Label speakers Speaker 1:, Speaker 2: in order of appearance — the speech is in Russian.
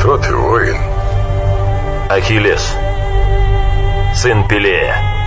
Speaker 1: Кто ты, воин?
Speaker 2: Ахиллес, сын Пелея.